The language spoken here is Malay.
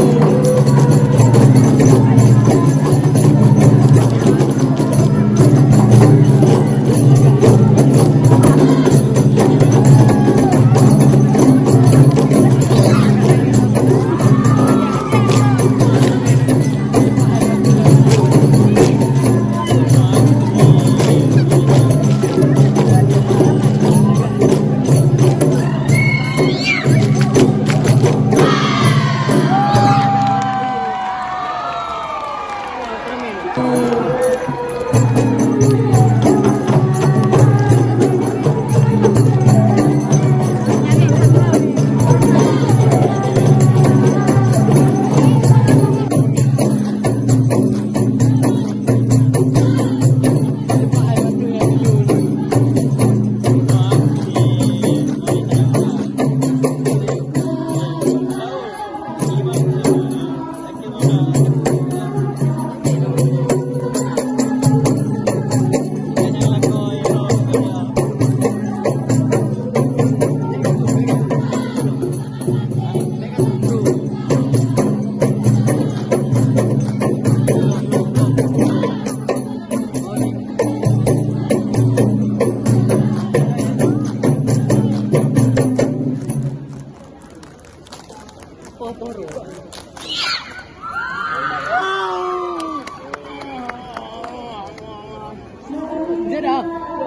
Música Oh, toro. Wow!